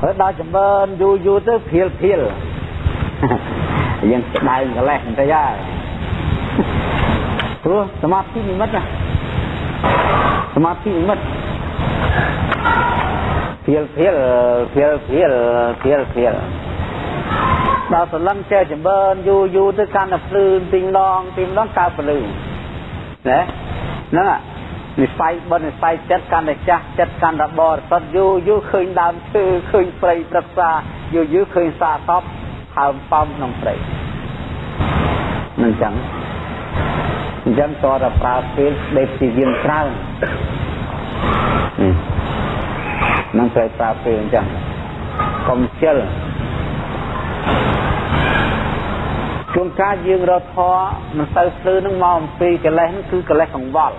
ហើយដល់ចម្រើនយូរយូរទៅភៀលភៀលយើងស្ដែងកលេសបន្តិចហើយព្រោះសមាធិនិមិត្តណាសមាធិនិមិត្តភៀលភៀលភៀលភៀលភៀលភៀលដល់សលឹងចេះចម្រើនយូរយូរទៅកាន់តែភ្លឺទីងដងទីងដងកើតភ្លឺណាហ្នឹង និស័យបននិស័យចិត្តកាន់តែចាស់ចិត្តកាន់តែបរិសុទ្ធយូរយូរឃើញដើមឈើឃើញព្រៃព្រឹក្សាយូរយូរឃើញសាតបហើមប៉ំក្នុងព្រៃមិនចឹងអញ្ចឹងតរតែប្រើពេលដេកជាយានច្រើននឹងត្រូវប្រើពេលអញ្ចឹងកុំជិលជួនកាលយើងរកធរមិនទៅភ្លឺនឹងមកអំពីកិលេសហ្នឹងគឺកិលេសកង្វល់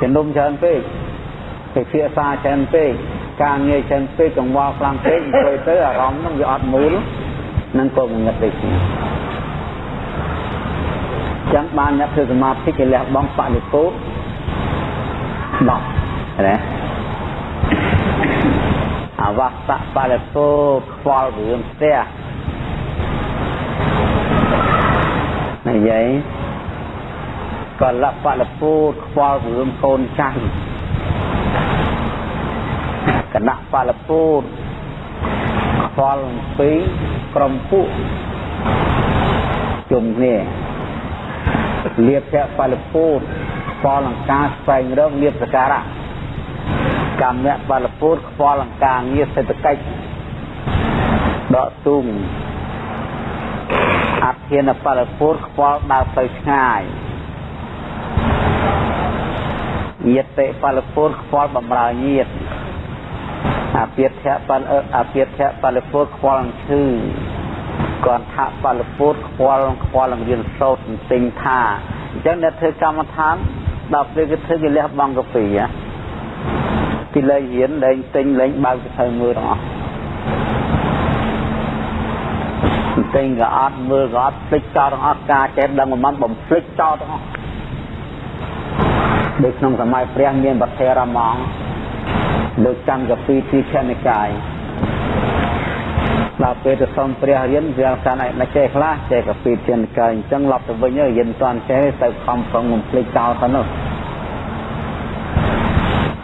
ជំនុំច្រើនពេកពិភាក្សាច្រើនពេកការងារច្រើនពេកកង្វល់ខ្លាំងពេកអង្គុយទៅអារម្មណ៍ហ្នឹងវាអត់មូលនឹងក៏ងងឹតដូចគ្នាចឹងបានអ្នកធ្វើសមាធិគេលះបង់បរិពោ10ណាអវស្សៈបរិពោខ្វល់រឿងផ្ទះនិយាយ កលបលពូតខ្វល់រឿងកូនចៅគណៈបលពូតខ្វល់អំពីក្រុមពួកជុំគ្នាលៀបភៈបលពូតខ្វល់អង្ការស្វែងរកលៀបសការៈកម្មៈបលពូតខ្វល់អង្ការងារសេដ្ឋកិច្ចដកទុំអធិនបលពូតខ្វល់ដើរទៅឆ្ងាយ ញាតិបលពូតខ្វល់បំរើញាតិអាពាធៈបលអាពាធៈបលពូតខ្វល់ឈឺកន្ធៈបលពូតខ្វល់ខ្វល់រៀនសូត្រទិញថាអញ្ចឹងអ្នកធ្វើកម្មដ្ឋានដល់ពេលគេធ្វើគេលះបង់កាពីពីលេងរៀនលេងទិញលេងបើកទៅមើលទាំងអស់ទិញក៏អត់មើលក៏អត់ភ្លេចចោលទាំងអស់ការចេះដឹងមិនបំភ្លេចចោលទាំងអស់ ដូចក្នុងសម័យព្រះមានវត្ថេរមងលើកចាំកាពីទីខនិកាយដល់ពេលទៅសុំព្រះរៀនវាកាន់ឯណាចេះខ្លះចេះកាពីទីនិកាយអញ្ចឹងឡប់ទៅវិញរៀនតាន់ចេះទៅខំប្រឹងបំភ្លេចចោលទៅនោះ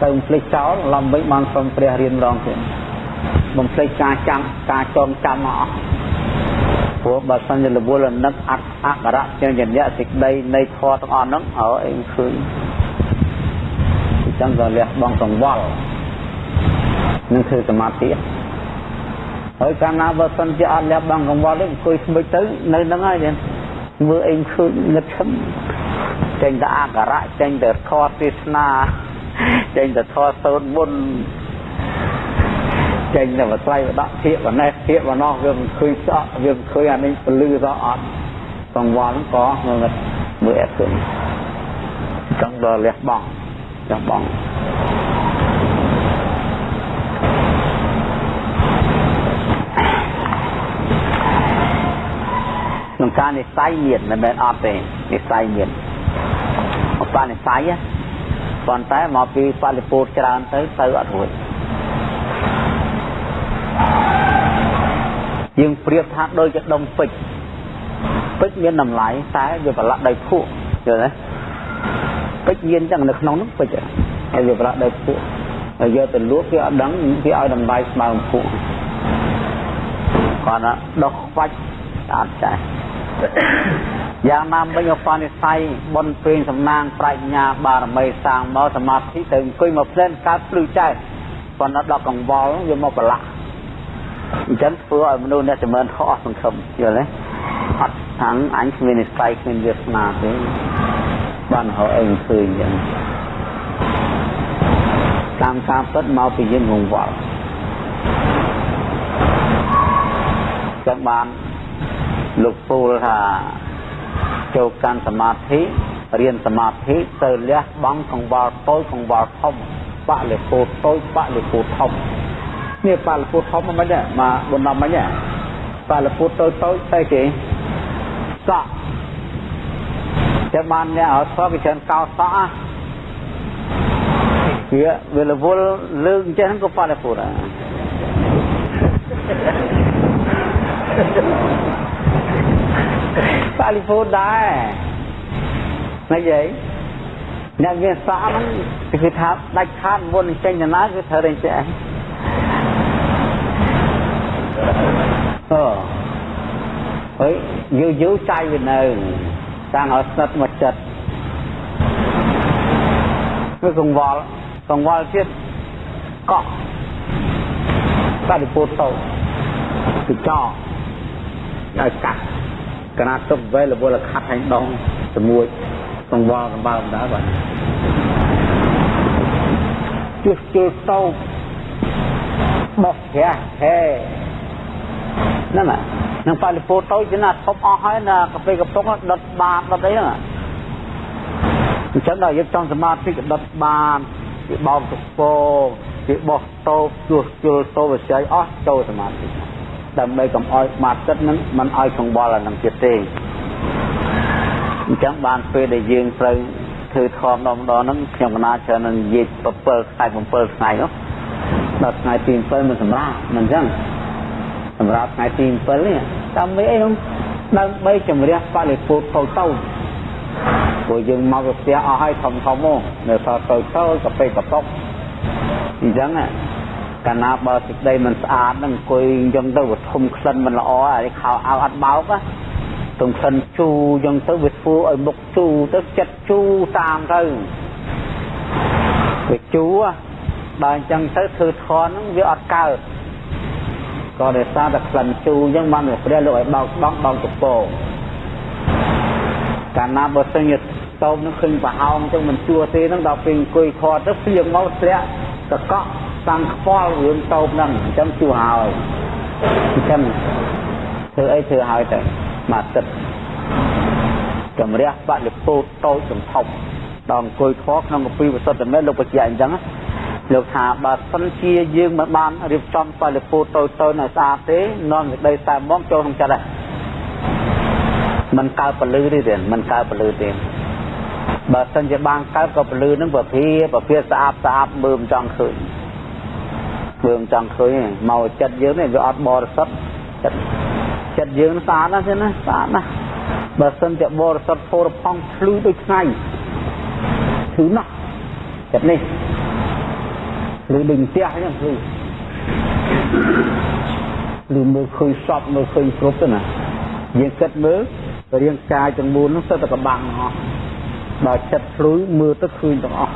ទៅបំភ្លេចចោលឡំវិញបានសុំព្រះរៀនម្ដងទៀតបំភ្លេចការចាំការចងចាំអស់ព្រោះបើសិនជារវល់នឹកអត្តអក្សរជាញ្ញៈសេចក្តីនៃធម៌ទាំងអស់ហ្នឹងអើអីឃើញអញ្ចឹងក៏លះបង់កង្វល់នឹងធ្វើសមាធិហើយកាលណាបើសិនជាអត់លះបង់កង្វល់ទេអង្គុយស្មិចទៅនៅហ្នឹងហើយទេមើលអីឃើញងឹតឈឹមចេញតែអក្សរៈចេញតែធម៌ទេសនាចេញតែធម៌សូត្រមុនចេញតែបត្រៃបដកធៀបបណេះធៀបបណោះវាមិនឃើញស្អកវាមិនឃើញអានេះពលឺទៅអត់កង្វល់ក៏ងឹតមើលអត់ឃើញចង់ដល់លះបង់ លះបង់ក្នុងការនិស័យមានមិនមែនអត់ទេនិស័យមានឧបនិស័យប៉ុន្តែមកពីបរិពោធច្រើនទៅទៅអត់រួចយើងប្រៀបថាដូចជាដុំពេជ្រពេជ្រមានតម្លៃតែវាប្រឡាក់ដោយភក់យល់ទេ ពេជ្រមានចឹងនៅក្នុងនោះពេជ្រហើយវាប្រឡាក់ដោយភក់ហើយយកទៅលក់គេអត់ដឹងគេឲ្យតម្លៃស្មើនឹងភក់គាត់ដោះខ្វាច់អត់ចាស់យ៉ាងណាមិញឧបនិស្ស័យបុណ្យពេញសំណាងប្រាជ្ញាបារមីសាងមកសមាធិទៅអង្គុយមកផ្លែនកើតភ្លឺចែកប៉ុន្តែដល់កង្វល់វាមកប្រឡាក់អញ្ចឹងធ្វើឲ្យមនុស្សអ្នកចម្រើនខុសអស់សង្ឃឹមយល់ទេ អត់ខាងអញគ្មាននិស្ស័យគ្មានវាសនាទេបានរកអីឃើញអញ្ចឹងតាមការពិតមកពីយើងងងវល់ចឹងបានលោកពូលថាចូលកាន់សមាធិរៀនសមាធិទៅលះបង់កង្វល់តូចកង្វល់ធំបលិពោតូចបលិពោធំនេះបលិពោធំមិនដែរមកបណ្ដំមិនដែរបលិពោតូចតូចទៅគេ សក់ចាំបានអ្នកអត់ស្គាល់គេច្រើនកោសក់វាវារវល់លើកអញ្ចឹងក៏ប៉ះដែរពូដែរប៉ាលីហ្វូដែរមិនយាយអ្នកវាសក់ហ្នឹងគឺថាដាច់ខាតមុនចេញដំណើរគឺត្រូវតែចេះអូ ហើយយូរយូរចៃវានៅតាំងឲ្យស្និទ្ធមកចិត្តគឺកង្វល់កង្វល់ទៀតកក់បរិពោតទៅគឺចោឲ្យកាត់កណាទុកវេលវលខាត់ហើយដងជាមួយកង្វល់កំបើមដែរបាទជួសជុលទៅបោះផ្ទះហេហ្នឹង នឹងបរិពោតទៅជាណាធប់អស់ហើយណាកាហ្វេកំពុងដុតបាតដុតអីហ្នឹងអញ្ចឹងដល់យើងចង់សមាធិក៏ដុតបានវាបោកទឹកពោវាបោះតោបជួសជុលតោវិស័យអស់ចូលសមាធិដើម្បីកុំឲ្យបាត់ចិត្តនឹងមិនឲ្យកង្វល់អានឹងទៀតទេអញ្ចឹងបានពេលដែលយើងត្រូវធ្វើធម៌ម្ដងម្ដងហ្នឹងខ្ញុំកណាច្រើននឹងនិយាយ7ថ្ងៃ7ថ្ងៃនោះដល់ថ្ងៃទី7មិនសម្រាប់មិនអញ្ចឹង សម្រាប់ថ្ងៃទី7នេះតាមមិនអីនោះដើម្បីជំរះបរិពោធតូចតូចព្រោះយើងមកផ្ទះអស់ហើយធំធំមកនៅសល់តូចតូចកាពេកកប៉ុកអញ្ចឹងកាលណាបើសេចក្តីមិនស្អាតហ្នឹងអង្គុយអញ្ចឹងទៅវាធំក្លិនមិនល្អហើយខោអាវអត់បោកណាទំក្លិនជូរអញ្ចឹងទៅវាធ្វើឲ្យមុខជូរទៅចិត្តជូរតាមទៅវាជូរដល់អញ្ចឹងទៅធ្វើធនហ្នឹងវាអត់កើត ក៏ដោយសារតែក្លិនជូរអញ្ចឹងបានព្រះលោកឲ្យបោកដងដងកពោកាលណាបើសិនជាតោបនឹងឃើញប្រហោងទៅមិនជួទេហ្នឹងដល់ពេលអង្គុយខត់ទៅភ្លៀងមកធ្លាក់កកក់តាំងខ្វល់រឿងតោបហ្នឹងអញ្ចឹងជួហើយអញ្ចឹងធ្វើអីធ្វើហើយទៅមកទឹកចម្រះបលិពោតតូចសំថប់ដល់អង្គុយខក្នុងកពីវសុទ្ធមេលោកបញ្ជាក់អញ្ចឹង លោកថាបើសិនជាយើងមិនបានរៀបចំបលិពោតតូចតូចឲ្យស្អាតទេនាំសេចក្តីតែមកចូលក្នុងចិត្តហ្នឹងมันកើតពលឺទេมันកើតពលឺទេបើសិនជាបានកើតក៏ពលឺនឹងប្រភាប្រភាស្អាតស្អាតមើលមិនចង់ឃើញមើលមិនចង់ឃើញមកចិត្តយើងនេះវាអត់បរិសុទ្ធចិត្តចិត្តយើងស្អាតណាស់ទេណាស្អាតណាស់បើសិនជាបរិសុទ្ធពោរផង់ភ្លឺដូចថ្ងៃធឺណាស់ចិត្តនេះ ឬដូចផ្ទះហ្នឹងគឺឬមើលឃើញសពមើលឃើញគ្រប់ទៅណាយើងគិតមើលរាងកាយទាំងមូលនោះសិតតែកបាំងទាំងអស់ដល់ចិត្តភ្លុយមើលទៅឃើញទាំងអស់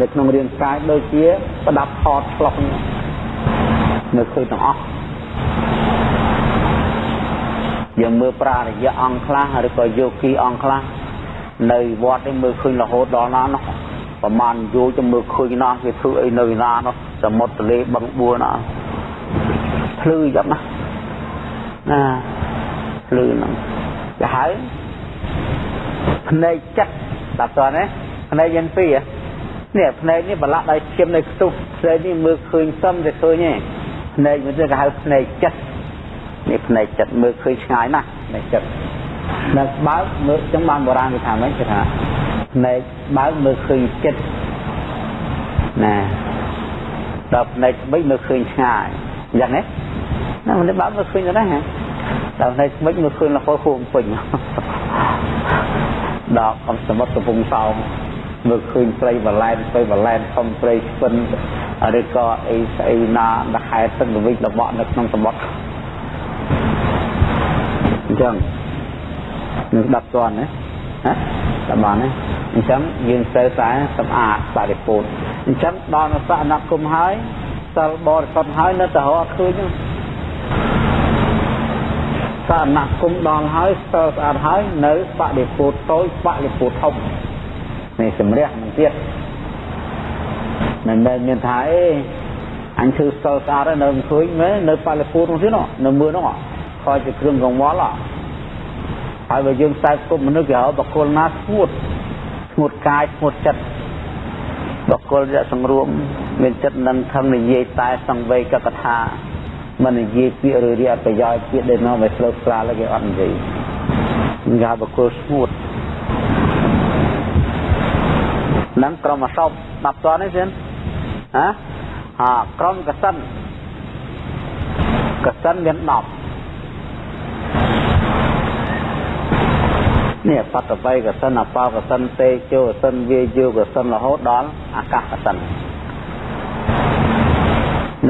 នៅក្នុងរាងកាយដូចជាប្រដាប់ថតឆ្លុះនៅឃើញទាំងអស់យើងមើលប្រារយៈអង្គខ្លះឬក៏យោគីអង្គខ្លះនៅវត្តនេះមើលឃើញរហូតដល់ណានោះ ប្រហែលយោទៅមើលឃើញណាគេធ្វើអីនៅណានោះសមុទ្រទលេបឹងបួរណាភ្លឺយ៉ាងណាណាភ្លឺហ្នឹងទៅហៅភ្នែកចិត្តដល់តើណាភ្នែកយ៉ាងពីរនេះភ្នែកនេះបលាក់ដោយឈាមនៅខ្ទុះភ្នែកនេះមើលឃើញសឹមតែឃើញទេភ្នែកមួយទៀតគេហៅភ្នែកចិត្តនេះភ្នែកចិត្តមើលឃើញឆ្ងាយណាស់ភ្នែកចិត្ត នៅបើកមើលចឹងបានបុរាណគេថាម៉េចគេថាភ្នែកបើកមើលឃើញចិត្តណាដល់ភ្នែកស្បិចមើលឃើញឆ្ងាយយ៉ាងនេះណាមិនបើកមើលឃើញទៅណាហ៎ដល់នេះមិនមើលឃើញរហូតហួងពេញដល់អំសមុទ្រកំពង់សោមមើលឃើញព្រៃបលែនព្រៃបលែនធំព្រៃស្ពិនឬក៏អីស្អីណាដែលហែទឹកល្វិចល្បក់នៅក្នុងសមុទ្រអញ្ចឹង នឹង10ជាន់ណាណាតបានណាអញ្ចឹងយើងត្រូវតែសម្អាតបរិពោធអញ្ចឹងដល់នៅសអនគមហើយសិលបរិសុទ្ធហើយនៅតែរកឃើញហ្នឹងសារណគមដល់ហើយស្ទើរស្អាតហើយនៅបដិពោតតូចបដិពោតធំនេះសម្រះមិនទៀតមិនមែនមានថាអេអញធ្វើស្ទើរស្អាតហើយនៅមិនឃើញមែននៅបដិពោតនោះទៀតនៅមើលនោះខោជាគ្រឿងកង្វល់ហើ យបើយើងខ្សែគប់មនុស្សគេហៅបកគលណាស្ងួតស្ងួតកាយស្ងួតចិត្តបកគលរៈសង្រួមមានចិត្តនឹងខំនិយាយតែសង្វេកកថាមិននិយាយពាក្យឬរៀបប្រយោជន៍ពាក្យដែលនាំឲ្យស្លើបស្លាលគេអត់និយាយងាបកុលស្ងួតនឹងក្រុមអសព10តនេះសិនណាអាក្រុមកសិនកសិនមាន10 នេះបតបៃកសិនអបោកសិនទេជោកសិនវាយោកសិនរហូតដល់អាកាសកសិន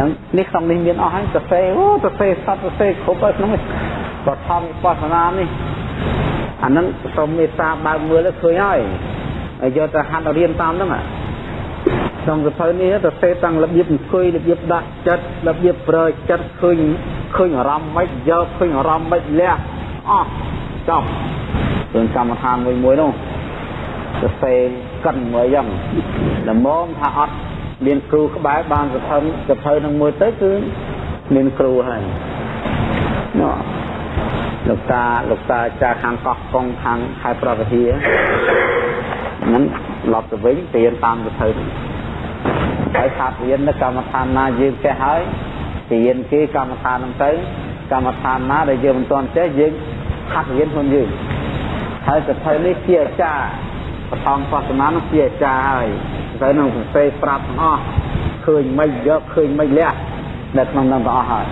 នឹងនេះក្នុងនេះមានអស់ហើយសរសេរអូសរសេរសត្វសរសេរគ្រប់ហើយក្នុងនេះបឋមវិបស្សនានេះអានឹងសូមមេត្តាបើកមើលទៅឃើញហើយហើយយកទៅហាត់រៀនតាមហ្នឹងក្នុងសភៅនេះសរសេរតាំងរបៀបអង្គុយរបៀបដាក់ចិត្តរបៀបប្រើចិត្តឃើញឃើញអារម្មណ៍មិនយកឃើញអារម្មណ៍មិនលះអស់ចប់ រឿងកម្មដ្ឋានមួយមួយនោះសរសេរកិនមួយយ៉ាងល្មមថាអត់មានគ្រូក្បែរបានសភឹងសភៅនឹងមួយទៅគឺមានគ្រូហើយណោះលោកតាលោកតាចាខាងកោះកុងខាងខេត្តប្រវត្តិហ្នឹងឡប់ទៅវិញរៀនតាមសភៅហើយថារៀននៅកម្មដ្ឋានណាយើងចេះហើយរៀនគេកម្មដ្ឋានហ្នឹងទៅកម្មដ្ឋានណាដែលយើងមិនទាន់ចេះយើងហាត់រៀនខ្លួនយើង ហើយសភៅនេះជាអាចារ្យបឋមបស្សនានោះជាអាចារ្យហើយទៅនឹងសរសេរប្រាប់ទាំងអស់ឃើញមិនយកឃើញមិនលះនៅក្នុងនឹងទាំងអស់ហើយ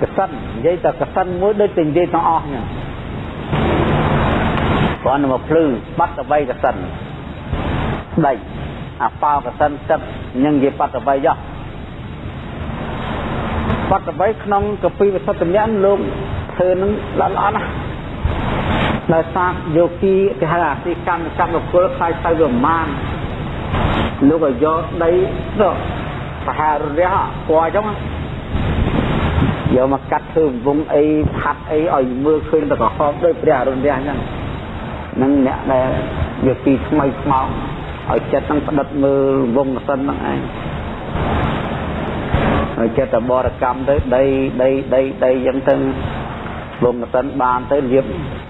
កសិននិយាយតែកសិនមួយដូចតែនិយាយទាំងអស់ហ្នឹងគាត់មកភ្លឺបាត់ទៅបីកសិនដៃអាប៉ោកសិនទឹកញឹងនិយាយបាត់ទៅបីយោបាត់ទៅបីក្នុងកពីវិសុទ្ធញ្ញលោក ធ្វើនឹងល្អល្អណាស់ដោយសារយោគីគេហៅអាទីកម្មកម្មបុគ្គលខ្លាយទៅវាប្រមាណលោកក៏យកដីទៅប្រហែលរះពណ៌អញ្ចឹងយកមកកាត់ធ្វើវងអីផាត់អីឲ្យមើលឃើញតែក្រហមដូចព្រះអរុណរះអញ្ចឹងនឹងអ្នកដែលយោគីថ្មីថ្មោងឲ្យចិត្តនឹងផ្ដិតមើលវងសិនហ្នឹងឯងហើយចិត្តតែបរកម្មទៅដីដីដីដីអញ្ចឹងទៅ លំសិនបានទៅលាប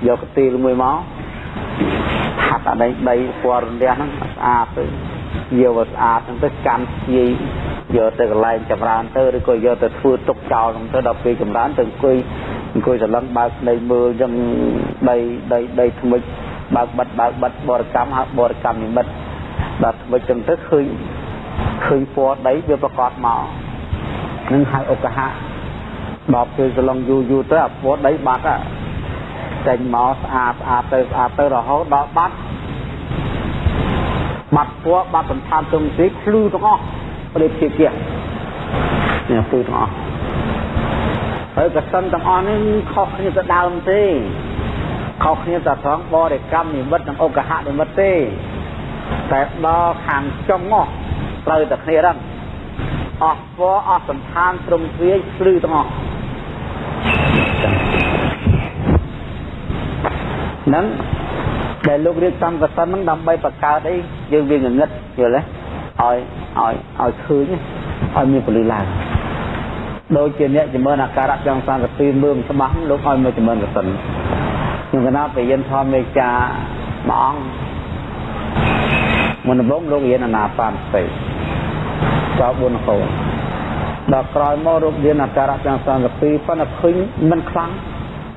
យកកទីលមួយមកហាត់អាដីដីពណ៌រន្ទះហ្នឹងស្អាតទៅយកវាស្អាតហ្នឹងទៅកាន់ជាយយកទៅកន្លែងចម្រើនទៅឬក៏យកទៅធ្វើទុកចោលហ្នឹងទៅដល់ពេលចម្រើនទៅអង្គុយអង្គុយសន្លឹងបើកដីមើលចឹងដីដីដីថ្មិចបើកបិទបើកបិទបរិកម្មហៅបរិកម្មនិមិត្តដល់ថ្មិចចឹងទៅឃើញឃើញពណ៌ដីវាប្រកបមកនឹងហៅឧបហៈ ដល់ពេលសឡងយូរយូរទៅអាពណ៌ដីបាត់ចេញមកស្អាតស្អាតទៅស្អាតទៅរហូតដល់បាត់បាត់ពណ៌បាត់សន្តានទុំទីភ្លឺទាំងអស់ប្រៀបធៀបទៀតនេះភ្លឺទាំងអស់ហើយកសិនទាំងអស់នេះខុសគ្នាទៅដើមទេខុសគ្នាតែត្រង់បរិកម្មនិមិត្តនិងឧបហៈនិមិត្តទេតែដល់ខាងចុងមកត្រូវតែគ្នាហ្នឹងអស់ពណ៌អស់សន្តានត្រឹមទ្រាយភ្លឺទាំងអស់ ហ្នឹងដែលលោករៀបចំកសិនហ្នឹងដើម្បីបង្កើតអីយើងវាងងឹតយល់ទេឲ្យឲ្យឲ្យឃើញឲ្យមានពលិឡើងដូចជាអ្នកចម្រើនអាការៈចង់សង្កទីមើលច្បាស់លោកឲ្យមកចម្រើនកសិនខ្ញុំកណាបរិញ្ញាធម្មមេចាមួយអង្គមុនដំបូងលោករៀនអាណាបានស្ទេចោល4កូនដល់ក្រោយមករករៀនអាការៈទាំងសង្កពីប៉ុន្តែឃើញមិនខ្លាំង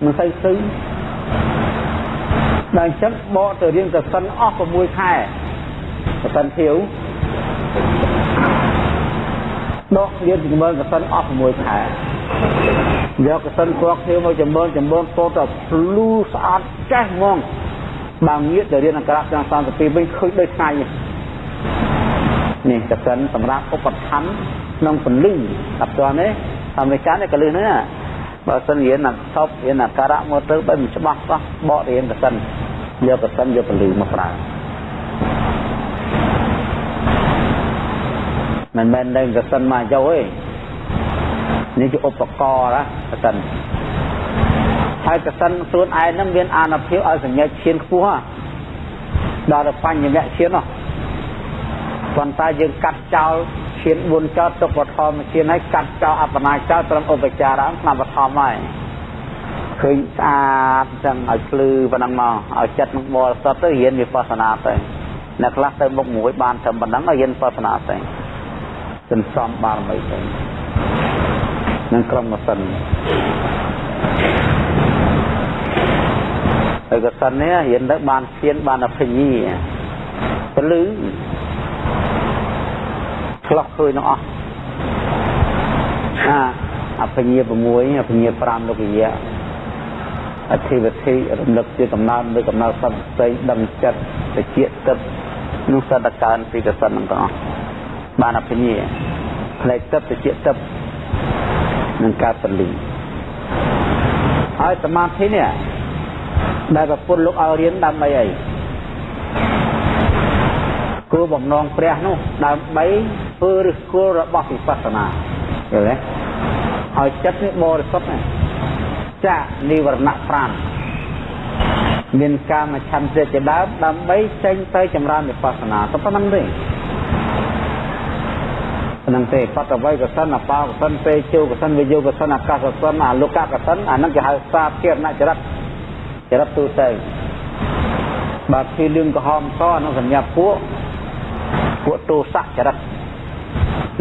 មិនសូវឃើញ ដល់អញ្ចឹងបកទៅរៀនកសិនអស់6ខែកសិនធៀវដករៀនជំនឿកសិនអស់6ខែយកកសិនគ្រាប់ធៀវមកជំនឿជំនឿតទៅភ្លឺស្អាតចេះហ្មងបើងាកទៅរៀនអក្សរទាំង32វិញឃើញដូចថ្ងៃនេះកសិនសម្រាប់ឧបត្ថម្ភក្នុងពលិអត់ទាន់ទេអមេរិកានេះក៏លឺហ្នឹង បើសិនរៀនអក្សររៀនអក្សរមកទៅបើមិនច្បាស់សោះបករៀនកសិនយកកសិនយកពលិមកប្រើមិនមែននៅកសិនមកយកទេនេះជាឧបករណ៍ណាកសិនហើយកសិនខ្លួនឯងហ្នឹងមានអានុភាពឲ្យសញ្ញាឈានខ្ពស់ដល់ទៅបញ្ញវៈឈាននោះប៉ុន្តែយើងកាត់ចោល ឈាន4ចោលទុកបឋមឈានហើយកាត់ចោលអបណាចោលត្រឹមឧបចារៈឆ្នាំបឋមហើយឃើញស្អាតចឹងឲ្យភ្លឺប៉ុណ្ណឹងមកឲ្យចិត្តនឹងបរិសុទ្ធទៅរៀនវិបស្សនាទៅអ្នកខ្លះទៅមុខមួយបានត្រឹមប៉ុណ្ណឹងឲ្យរៀនវិបស្សនាទៅសន្សំបារមីទៅនឹងក្រុមម៉ាសិនហើយកសិននេះរៀនទៅបានឈានបានអភិញ្ញាពលឺ ឆ្លោះឃើញទាំងអស់អាអភិញ្ញា6អភិញ្ញា5លោកយៈអធិវិធីរំលឹកជាកំណើតនៅកំណើតសន្តិដឹងចិត្តតិចទឹកនោះសតកើនពីកសិនទាំងអស់បានអភិញ្ញាផ្លែកទឹកតិចទឹកនឹងការពលីហើយសមាធិនេះដែលប្រពុតលោកឲ្យរៀនដើម្បីអី គោលបំណងព្រះនោះដើម្បីធ្វើឫសគល់របស់វិបស្សនាយល់ទេឲ្យចិត្តនេះបរិសុទ្ធណាចានិវរណៈ5មានកាមឆន្ទៈជាដើមដើម្បីចេញទៅចម្រើនវិបស្សនាទៅប៉ុណ្្នឹងទេហ្នឹងទេបតវ័យកសិនអបោកសិនពេជោកសិនវិយោកសិនអាកាសសិនអាលោកកសិនអាហ្នឹងគេហៅសាភារណចរិតចរិតទូទៅបើពីលឿងក្រហមសអានោះសញ្ញាពួក ពួកទោសៈចរិត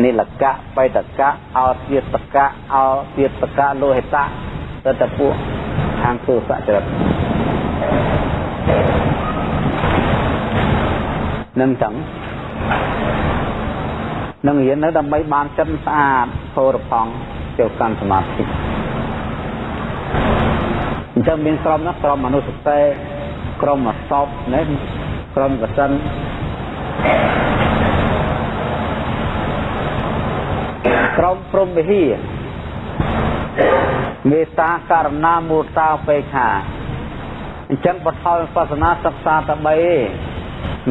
និលកៈបៃតកៈអោទាតកៈអោទាតកៈលោហិតៈទៅតែពួកខាងទោសៈចរិតនឹងចឹងនឹងរៀននៅដើម្បីបានចិត្តស្អាតផោរផង់ចូលកាន់សមាធិអញ្ចឹងមានក្រុមណាក្រុមមនុស្សទេក្រុមអសពណាក្រុមកសិន ក្រុមព្រំវិហារមេត្តាករណាមុតាបេខាអញ្ចឹងបថលសាសនាសិក្សាតែ3ឯង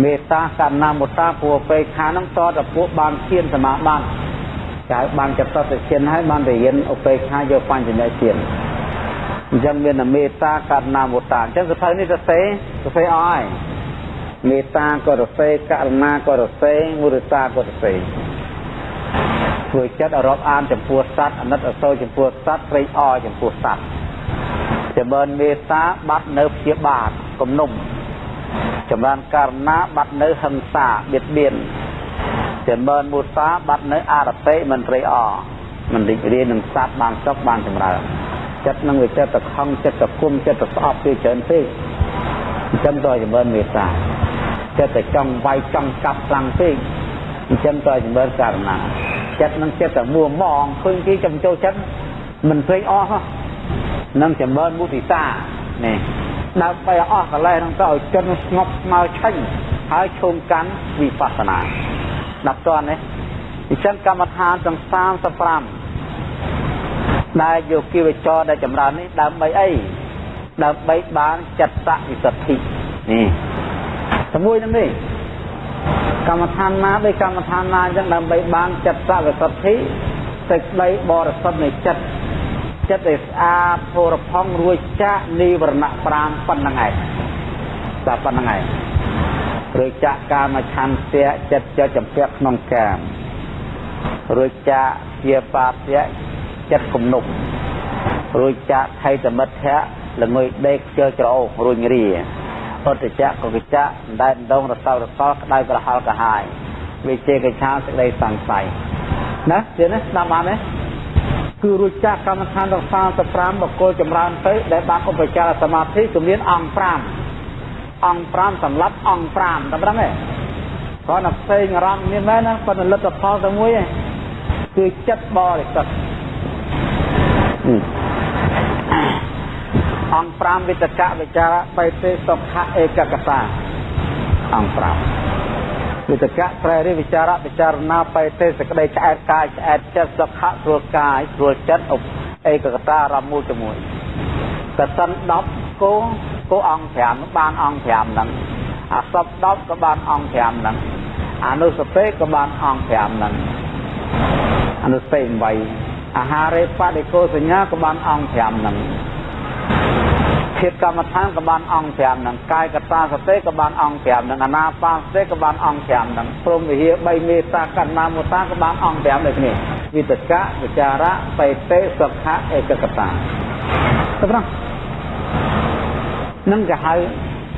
មេត្តាករណាមុតាពួកបេខានឹងតតពួកបានឈានសមាបត្តិចៅបានចតទៅឈានហើយបានរៀនឧបេខាយកបញ្ញឈានអញ្ចឹងមានមេត្តាករណាមុតាអញ្ចឹងសភៅនេះទៅសេទៅសេអស់ហើយមេត្តាក៏រសេករណាក៏រសេមុទិតាក៏រសេ ធ្វើចិត្តរាប់អានចំពោះសត្វអនិតអសូរចំពោះសត្វព្រៃអចំពោះសត្វចម្រើនមេត្តាបាត់នៅព្យាបាទគំនុំចម្រើនករណាបាត់នៅហិង្សាបៀតបៀនចម្រើនមុសាបាត់នៅអរតិមិនព្រៃអមិនរីករាយនឹងសត្វបានសុខបានចម្រើនចិត្តនឹងវាចិត្តតខំចិត្តតគុំចិត្តតស្អប់ពីច្រើនពេកអញ្ចឹងទៅចម្រើនមេត្តាចិត្តតែចង់វាយចង់កាប់ខ្លាំងពេក អញ្ចឹងទៅចម្រើនករណាចិត្តនឹងចិត្តតែមួម៉ងឃើញគេចំចូលចិត្តមិនព្រេងអស់នឹងចម្រើនមុទិតានេះដើម្បីអស់កលេសនឹងទៅឲ្យចិត្តស្ងប់ស្មើឆេញហើយឈោងកាន់វិបស្សនាដល់តននេះអញ្ចឹងកម្មដ្ឋានទាំង35ដែលយកគិវចរដែលចម្រើននេះដើម្បីអីដើម្បីបានចិត្តវិសុទ្ធិនេះជាមួយនឹងនេះ កម្មដ្ឋានណាដោយកម្មដ្ឋានណាអញ្ចឹងដើម្បីបានចិត្តវិសុទ្ធិសេចក្តីបរិសុទ្ធនៃចិត្តចិត្តដែលស្អាតពរផង់រួចចាក់និវរណៈ5ប៉ុណ្្នឹងឯងតែប៉ុណ្្នឹងឯងរួចចាក់កាមឆន្ទៈចិត្តចចម្ពាក់ក្នុងកាមរួចចាក់ជាបាពៈចិត្តគំនុករួចចាក់ថៃតមិទ្ធៈល្ងុយដេកជើច្រអូសរួញរា អត្តចៈកកិចៈដែនដងរសោរសល់ក្តៅក្រហល់កាហាយវិជេកឆាសេចក្តីសង្ស័យណាទៀតណាស្ដាប់បានទេគឺរួចចាក់កម្មដ្ឋានទាំង35បកគលចម្រើនទៅដែលបានឧបចារសមាធិជំនាញអង្គ5អង្គ5សម្រាប់អង្គ5តម្រឹងទេគាត់តែផ្សេងអារម្មណ៍មានមែនណាគាត់លទ្ធផលតែមួយឯងគឺចិត្តបរិសុទ្ធ អង្គ5វិតកៈវិចារបៃតេសុខៈឯកកតាអង្គ5វិតកៈប្រែរិវិចារៈពិចារណាបៃតេសក្តីឆ្អែតកាយឆ្អែតចិត្តសុខៈស្រួលកាយស្រួលចិត្តឯកកតាអារម្មណ៍មួយជាមួយកសិន10គោគោអង្គ5បានអង្គ5ហ្នឹងអាសព10ក៏បានអង្គ5ហ្នឹងអនុសពេក៏បានអង្គ5ហ្នឹងអនុសពេ8អាហារេបដិកោសញ្ញាក៏បានអង្គ5ហ្នឹង ភាពកម្មដ្ឋានក៏បានអង្គ5ហ្នឹងកាយកតាសតិក៏បានអង្គ5ហ្នឹងអនាបាសតិក៏បានអង្គ5ហ្នឹងព្រមវិហារ3មេតាកណ្ណាមុតាក៏បានអង្គ5ដូចគ្នាវិតកៈវិចារៈបេតេសុខៈឯកកតាទៅប្រងនឹងគេហៅ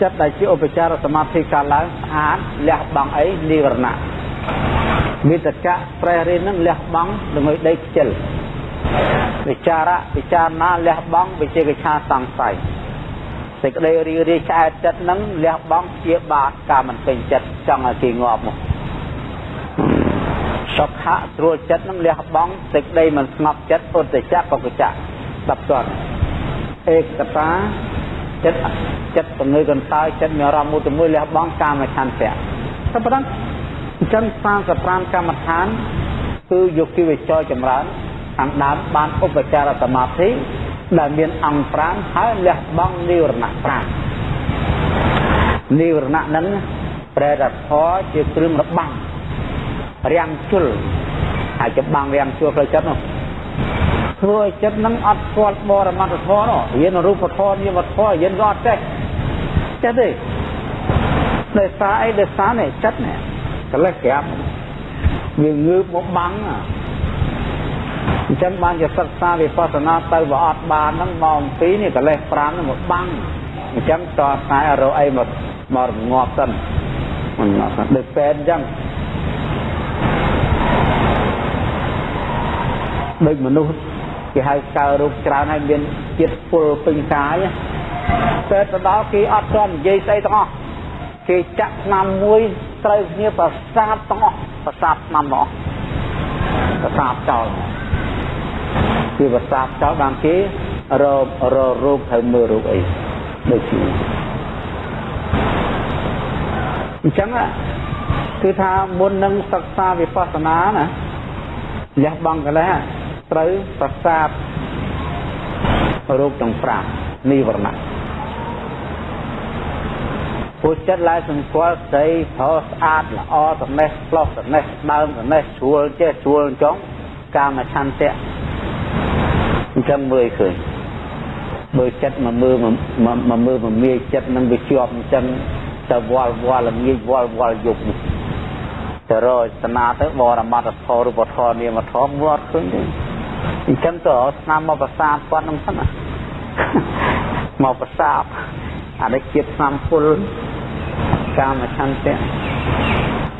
ចិត្តដែលជាឧបចារសមាធិកាលឡើងស្អាតលះបង់អីនិវរណៈវិតកៈប្រែរៀននឹងលះបង់ដើម្បីដេកខ្ជិលវិចារៈពិចារណាលះបង់វិជេកឆាសង្ស័យ សេចក្តីរីរាយឆ្អែតចិត្តនឹងលះបង់ជាបាតការមិនពេញចិត្តចង់ឲ្យគេងាប់មកសុខៈស្រួលចិត្តនឹងលះបង់សេចក្តីមិនស្ងប់ចិត្តឧត្តចៈបកចៈស្ដាប់តើឯកតាចិត្តចិត្តពងើកន្តើយចិត្តមានអារម្មណ៍មួយទៅមួយលះបង់កាមឆន្ទៈតែប៉ុណ្ណឹងអញ្ចឹង35កម្មដ្ឋានគឺយកគិវិចរចម្រើនខាងដើមបានឧបចារសមាធិ ដែលមានអង្គ5ហើយលះបង់និវរណៈ5និវរណៈនឹងប្រែរធរជាគ្រឿងរបាំងរាំងជុលហើយច្បាំងរាំងជុលផ្លូវចិត្តនោះធ្វើឲ្យចិត្តនឹងអត់ស្គាល់បរមត្ថធម៌នោះរៀនរូបធម៌នាមធម៌រៀនក៏អត់ចេះចេះទេដោយសារអីដោយសារនេះចិត្តនេះកលេសក្រាបវាងើបមកបាំង អញ្ចឹងបានជាសិក្សាវិបស្សនាទៅវាអត់បានហ្នឹងមកអំពីនេះកលេស5ហ្នឹងមកបាំងអញ្ចឹងតខ្សែរកអីមកមករងាប់សិនមិនងាប់ដូចពេទ្យអញ្ចឹងដូចមនុស្សគេហៅកើរោគច្រើនហើយមានជាតិពុលពេញកាយតែទៅដល់គេអត់ទាន់និយាយស្អីទាំងអស់គេចាក់ឆ្នាំមួយត្រូវគ្នាប្រសាទទាំងអស់ប្រសាទឆ្នាំទាំងអស់ប្រសាទចោល គឺប្រសាទចោលបានគេរកររោគត្រូវមើលរោគអីដូចជាអញ្ចឹងគឺថាមុននឹងសិក្សាវិបស្សនាណាលះបង់កលេសត្រូវប្រសាទរោគទាំង5និវរណៈពុទ្ធចិត្តឡើយសង្កល់ស្ដីប្រស្អាតល្អត្នេះផ្លោះត្នេះដើមត្នេះស្រួលចេះស្រួលចង់កាមឆន្ទៈ អញ្ចឹងមើលឃើញមើលចិត្តមកមើលមកមើលមកមាចិត្តនឹងវាជាប់អញ្ចឹងទៅវល់វល់ងាយវល់វល់យប់ទៅរកស្នាទៅបរមត្តធម៌រូបធម៌នាមធម៌មើលអត់ឃើញទេអញ្ចឹងទៅស្នាមមកប្រសាទគាត់នឹងសិនណាមកប្រសាទអានេះជាតិស្នាមពុលកាមឆន្ទៈ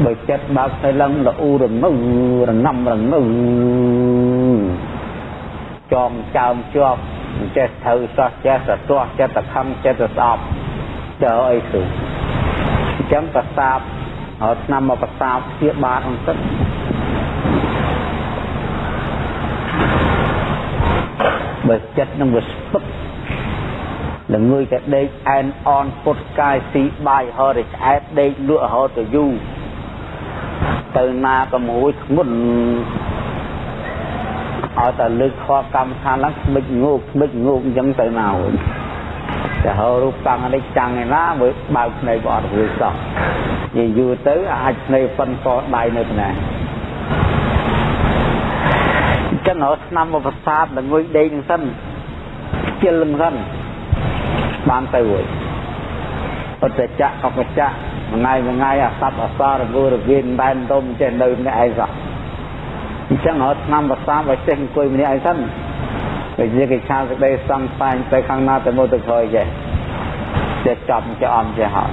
បើចិត្តបើកទៅឡើងលអ៊ូរងៅរងំរងៅ ចងចើមជាប់ចេះត្រូវសោះចេះសទាស់ចិត្តខំចិត្តស្អប់ទៅអីគឺអញ្ចឹងប្រសាទហើយឆ្នាំមកប្រសាទព្យាបាទអង្គទឹកបើចិត្តនឹងវាស្ពឹកល្ងើយតែដេកអែនអនពុតកាយស៊ីបាយហរិក្អែតដេកលក់រហូតទៅយូរទៅណាក៏មួយធ្ងន់ ឲ្យតែលើកខកម្មដ្ឋានឡើងស្មិចងោកស្មិចងោកអញ្ចឹងទៅណាវិញតែហៅរូបតាំងនេះចាំងឯណាមើលបើកភ្នែកក៏អត់រួចសោះនិយាយយូរទៅអាចភ្នែកប៉ុនកដៃនៅណាចឹងរត់ឆ្នាំមកប្រសាទល្ងុយដេកនឹងសិនខ្ជិលនឹងសិនបានទៅរួចអត្តចៈអបចៈមួយថ្ងៃមួយថ្ងៃអាសត្វអសររងរវិនដែនដុំចេះនៅម្នាក់ឯងសោះ អញ្ចឹងរត់ឆ្នាំប្រសាទឲ្យចេះអង្គុយម្នាក់ឯងសិនពេលនិយាយគេឆាសេចក្តីសង្សាញទៅខាងណាទៅមកទៅក្រោយចេះចេះចាប់ចេះអំចេះហើយ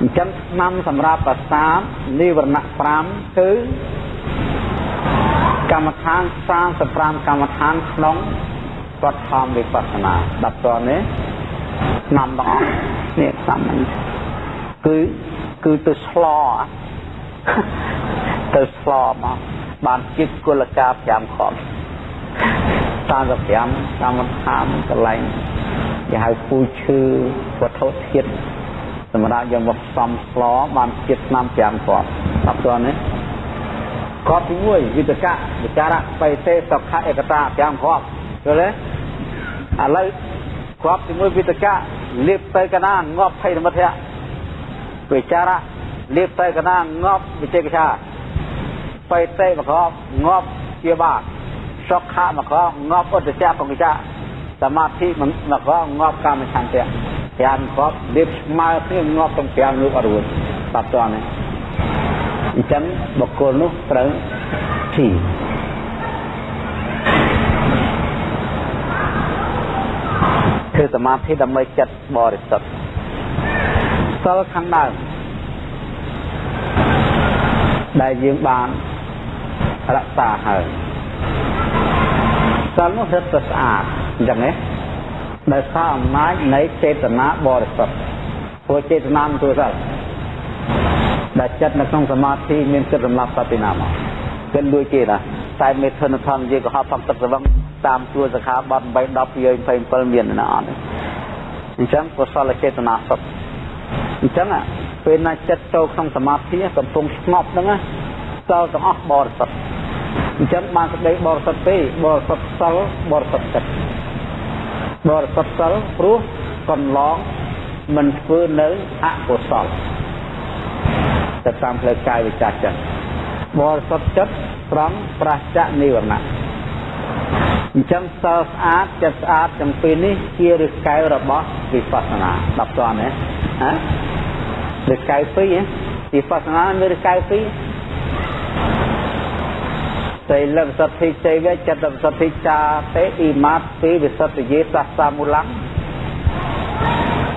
អញ្ចឹងឆ្នាំសម្រាប់ប្រសាទនិវរណៈ5គឺកម្មដ្ឋាន35កម្មដ្ឋានក្នុងគាត់ខំវិបស្សនាដល់តនេះឆ្នាំទាំងអស់នេះឆ្នាំនេះគឺគឺទៅស្ល ទៅស្លមកបានចិត្តគុលកា5ខំ35កម្មដ្ឋានកន្លែងគេហៅពូឈឺវត្ថុធាតុសម្រាប់យកមកផ្សំស្លបានជាតិឆ្នាំ5គ្រាប់ដល់តនេះគ្រាប់ទី1វិតកៈវិចារៈបៃតេសុខៈឯកតា5គ្រាប់យល់ទេឥឡូវគ្រាប់ទី1វិតកៈលៀបទៅកណាងាប់ភ័យនិមិត្តៈវិចារៈលៀបទៅកណាងាប់វិជេកឆា បៃតេមកគ្រាប់ងាប់ជាបាសុខៈមកគ្រាប់ងាប់ឧត្តចៈបង្គចៈសមាធិមកគ្រាប់ងាប់កាមឆន្ទៈ5គ្រាប់លៀបស្មើគ្នាងាប់ទាំង5នោះអត់រួចបាត់តនេះអញ្ចឹងបុគ្គលនោះត្រូវទីគឺសមាធិដើម្បីចិត្តបរិសុទ្ធសិលខាងដើមដែលយើងបាន រក្សាហើយសិលនោះរឹតតែស្អាតអញ្ចឹងណាដោយសារអំណាចនៃចេតនាបរិសុទ្ធព្រោះចេតនាមិនធ្វើសិលដែលចិត្តនៅក្នុងសមាធិមានគិតសម្រាប់សតិណាមកគិតដូចគេណាតែមេធនធម្មជាកុហកផងទឹកស្វឹងតាមជួរសខាបត់8 10 27មានណាអត់អញ្ចឹងកុសលចេតនាសុទ្ធអញ្ចឹងពេលណាចិត្តចូលក្នុងសមាធិកំពុងស្ងប់ហ្នឹងសល់ទាំងអស់បរិសុទ្ធ អញ្ចឹងបានសេចក្តីបរិសុទ្ធទេបរិសុទ្ធសិលបរិសុទ្ធចិត្តបរិសុទ្ធសិលព្រោះកន្លងមិនធ្វើនៅអកុសលទៅតាមផ្លូវកាយវិចារចិត្តបរិសុទ្ធចិត្តត្រង់ប្រះចនិវរណៈអញ្ចឹងសិលស្អាតចិត្តស្អាតទាំងពីរនេះជាឫសកែវរបស់វិបស្សនាដល់តើណាហ៎ឫសកែវពីរវិបស្សនាមានឫសកែវពីរ សិលវិសុទ្ធិចេវចិត្តវិសុទ្ធិចាទេអ៊ីម៉ាតពីវិសុទ្ធិយេសាសាមូលំ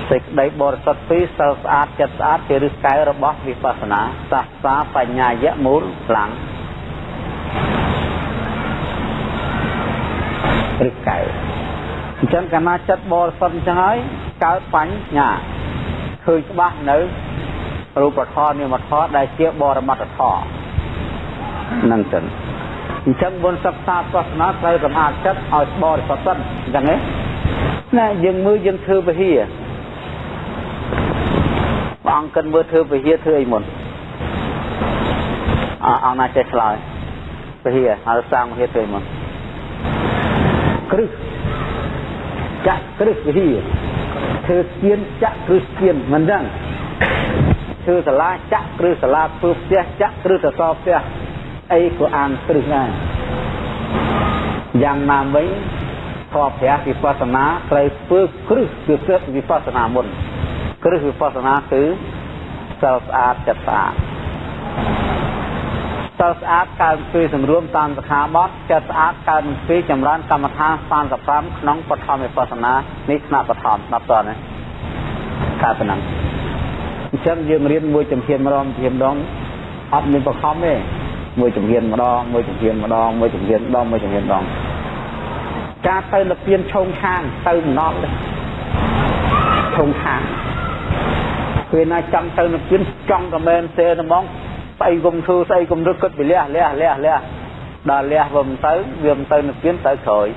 សេចក្តីបរិសុទ្ធពីរសិលស្អាតចិត្តស្អាតជាឫសកែវរបស់វិបស្សនាសាស្តាបញ្ញាយៈមូលខ្លាំងឫសកែវអញ្ចឹងកាលណាចិត្តបរិសុទ្ធអញ្ចឹងហើយកើតបញ្ញាឃើញច្បាស់នៅរូបធម៌នាមធម៌ដែលជាបរមត្តធម៌នឹងចឹង អញ្ចឹងមុនសិក្សាសាសនាត្រូវសម្អាតចិត្តឲ្យបរិសុទ្ធសិនអញ្ចឹងទេណាយើងមើលយើងធ្វើវិហារព្រះអង្គគិតមើលធ្វើវិហារធ្វើអីមុនអអង្គណាចេះឆ្លើយវិហារហើយសាងវិហារធ្វើអីមុនគ្រឹះចាក់គ្រឹះវិហារធ្វើស្ពានចាក់គ្រឹះស្ពានមិនចឹងធ្វើសាលាចាក់គ្រឹះសាលាធ្វើផ្ទះចាក់គ្រឹះសសរផ្ទះ អីក៏អានគ្រឹះដែរយ៉ាងណាមិញធម៌ព្រះវិបស្សនាត្រូវធ្វើគ្រឹះគឺគ្រឹះវិបស្សនាមុនគ្រឹះវិបស្សនាគឺសិលស្អាតចិត្តស្អាតសិលស្អាតកើតពីសម្រួមតាមសខាបទចិត្តស្អាតកើតពីចម្រើនកម្មដ្ឋាន35ក្នុងបឋមវិបស្សនានេះថ្នាក់បឋមដល់តើណាកើតប៉ុណ្ណឹងអញ្ចឹងយើងរៀនមួយជំហានម្ដងជំហានម្ដងអត់មានបខំទេ មួយជំហានម្ដងមួយជំហានម្ដងមួយជំហានម្ដងមួយជំហានម្ដងការទៅលពៀនឆោងខាងទៅម្ដងឆោងខាងពេលណាចាំទៅលពៀនចង់ក៏មែនទេហ្មងស្អីគុំធ្វើស្អីគុំរឹកគិតពីលះលះលះលះដល់លះវិញទៅវាមិនទៅលពៀនទៅក្រោយ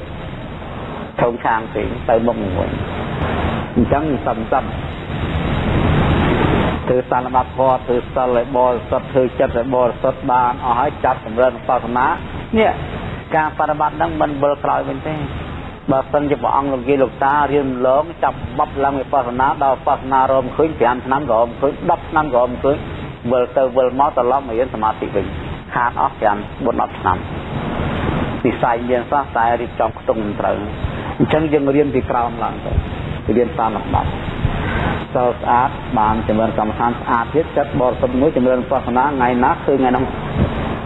ឆោងខាងទីទៅមុខមួយអញ្ចឹងសំសំ ធ្វើសន្និបាតធម៌ធ្វើសិលឲ្យបរិសុទ្ធធ្វើចិត្តឲ្យបរិសុទ្ធបានអស់ហើយចាប់ចម្រើនបស្សនានេះការបប្រតិបត្តិហ្នឹងមិនវិលក្រោយវិញទេបើសិនជាព្រះអង្គលោកយាយលោកតារៀនលងចាប់បប់ឡើងវិបស្សនាដល់បស្សនារមឃើញ5ឆ្នាំក៏រមឃើញ10ឆ្នាំក៏រមឃើញវិលទៅវិលមកត្រឡប់មករៀនសមាធិវិញខាតអស់5 4 10ឆ្នាំវិស័យមានសោះតែរៀបចំខ្ទង់មិនត្រូវអញ្ចឹងយើងរៀនពីក្រោមឡើងទៅរៀនតាមលំដាប់ សោស្អាតបានចម្រើនកម្មដ្ឋានស្អាតទៀតចិត្តបរិសុទ្ធមួយចម្រើនបស្សនាថ្ងៃណាឃើញថ្ងៃនោះ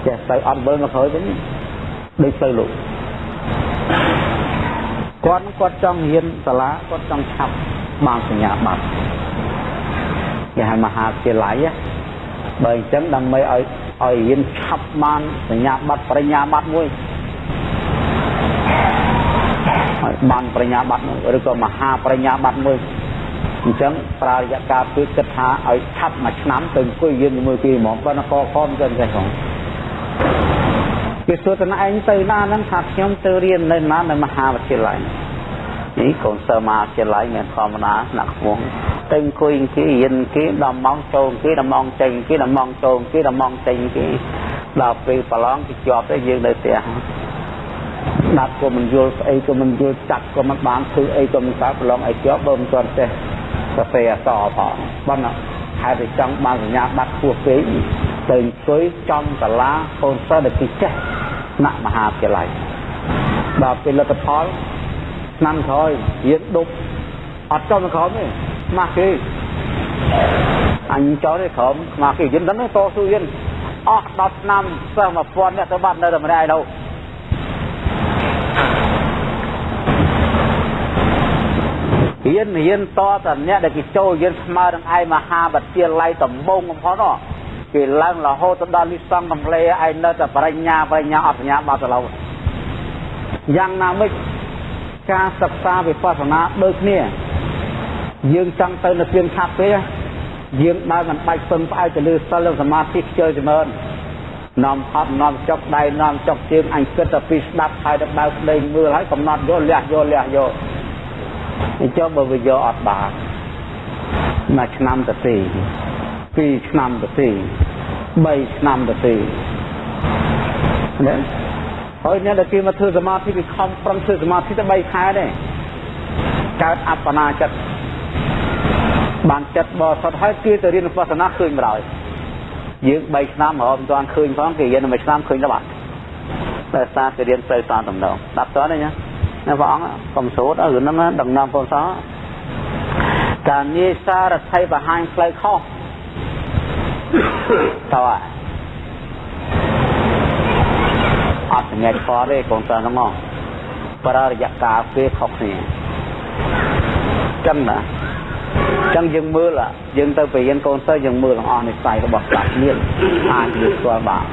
ចេះទៅអត់វិលមកក្រោយវិញដូចទៅលោកគាត់គាត់ចង់រៀនសាលាគាត់ចង់ឆាប់បានសញ្ញាបត្រគេហៅមហាវិទ្យាល័យបើអញ្ចឹងដើម្បីឲ្យឲ្យរៀនឆាប់បានសញ្ញាបត្របរិញ្ញាបត្រមួយឲ្យបានបរិញ្ញាបត្រមួយឬក៏មហាបរិញ្ញាបត្រមួយ អញ្ចឹងប្រើរយៈកាលគឺគិតថាឲ្យឆាប់មួយឆ្នាំទៅអង្គុយរៀនជាមួយគេហ្មងប៉ុន្តែកខំទៅចេះផងគេសួរតណឯងទៅណាហ្នឹងថាខ្ញុំទៅរៀននៅណានៅមហាវិទ្យាល័យនេះកូនសិស្សមហាវិទ្យាល័យមានធម្មតាណាក់ខ្ពស់ទៅអង្គុយគេរៀនគេដល់ម៉ោងចូលគេដល់ម៉ោងចេញគេដល់ម៉ោងចូលគេដល់ម៉ោងចេញគេដល់ពេលប្រឡងគេជាប់ទៅយើងនៅផ្ទះដាប់ក៏មិនយល់ស្អីក៏មិនយល់ចាត់ក៏មិនបានធ្វើអីក៏មិនកើតប្រឡងអីជាប់បើមិនទាន់ចេះ សរសេរអក្សរផងប៉ុន្តែហេតុតែចង់បានសញ្ញាបត្រខ្ពស់ពេកទៅអង្គុយចំសាលាកូនសិស្សដែលគេចេះថ្នាក់មហាវិទ្យាល័យដល់ពេលលទ្ធផលឆ្នាំក្រោយរៀនដប់អត់ចំក្រោមទេម៉ាស់គេអញចោលទេក្រោមម៉ាស់គេយិនដល់តស៊ូយិនអស់10ឆ្នាំសិស្ស1000នាក់ទៅបាត់នៅតែម្នាក់ឯនោះ រៀនរៀនតតអ្នកដែលគេចូលរៀនស្មើនឹងឯមហាវិទ្យាល័យដំបងបំផុតគេឡើងរហូតទៅដល់នេះសង់កំលេឯនៅតែបរិញ្ញាបរិញ្ញាអត់សញ្ញាបត្រទៅឡើយយ៉ាងណាមិចការសិក្សាវិបស្សនាដូចគ្នាយើងចង់ទៅនៅស្ពានខាត់ទេយើងដើរមិនបាច់ពឹងផ្អែកទៅលើសិលសមាធិខ្ជិលចម្រើននាំហត់នាំចុកដៃនាំចុកជើងអញគិតតែពីស្ដាប់ហើយទៅបើកភ្លេងមើលហើយកំណត់យកលះយកលះយកអញ្ចឹងបើវាយកអត់បានមួយឆ្នាំទៅទីពីរឆ្នាំទៅទី3ឆ្នាំទៅទីណាហើយអ្នកដែលគេមកធ្វើសមាធិគេខំប្រឹងធ្វើសមាធិទៅ3ខែដែរកើតអបណាចិត្តបានចិត្តបរិសុទ្ធហើយគេទៅរៀនវិបស្សនាឃើញម្ដងយើង3ឆ្នាំរហូតមិនទាន់ឃើញផងគេរៀនមួយឆ្នាំឃើញទៅបាត់តែសារគេរៀនទៅតាមតំណងស្ដាប់តើណា ណាព្រះអង្គកុំសូត្រឲ្យរឿងហ្នឹងដំណំបងសោការងារសារថៃបង្ហាញផ្លូវខុសតើអត់សម្រាប់ផលទេកូនតើហ្នឹងមកប្រើរយៈកាលពេលខុសគ្នាចឹងណាចឹងយើងមើលយើងទៅបរៀនកូនទៅយើងមើលទាំងអស់និស័យរបស់ស្ដាប់មានអាចនិយាយស្គាល់បាទ